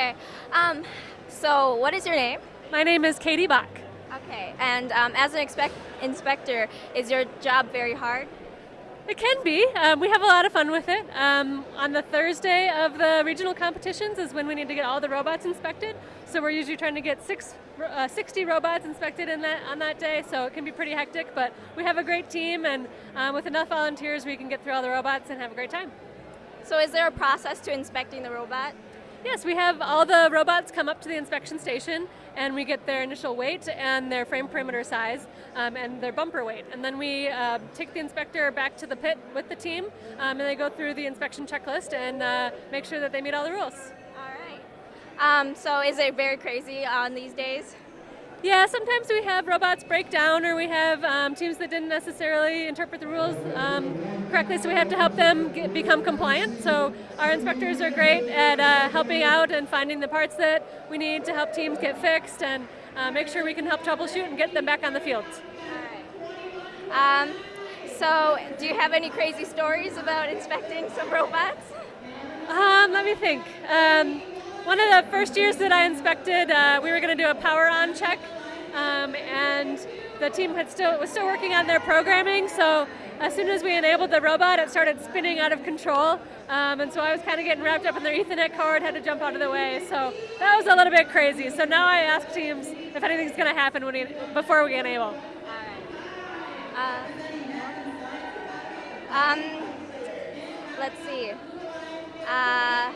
Okay. Um, so, what is your name? My name is Katie Bach. Okay. And um, as an expect- inspector, is your job very hard? It can be. Um, we have a lot of fun with it. Um, on the Thursday of the regional competitions is when we need to get all the robots inspected. So we're usually trying to get six, uh, 60 robots inspected in that, on that day, so it can be pretty hectic, but we have a great team, and um, with enough volunteers, we can get through all the robots and have a great time. So is there a process to inspecting the robot? Yes, we have all the robots come up to the inspection station and we get their initial weight and their frame perimeter size um, and their bumper weight. And then we uh, take the inspector back to the pit with the team um, and they go through the inspection checklist and uh, make sure that they meet all the rules. All right. Um, so is it very crazy on these days? Yeah, sometimes we have robots break down or we have um, teams that didn't necessarily interpret the rules um, correctly, so we have to help them get, become compliant. So our inspectors are great at uh, helping out and finding the parts that we need to help teams get fixed and uh, make sure we can help troubleshoot and get them back on the field. Right. Um, so do you have any crazy stories about inspecting some robots? Um, let me think. One of the first years that I inspected, uh, we were going to do a power on check, um, and the team had still was still working on their programming. So as soon as we enabled the robot, it started spinning out of control, um, and so I was kind of getting wrapped up in their Ethernet cord, had to jump out of the way. So that was a little bit crazy. So now I ask teams if anything's going to happen when we, before we enable. Uh, um, let's see. Uh,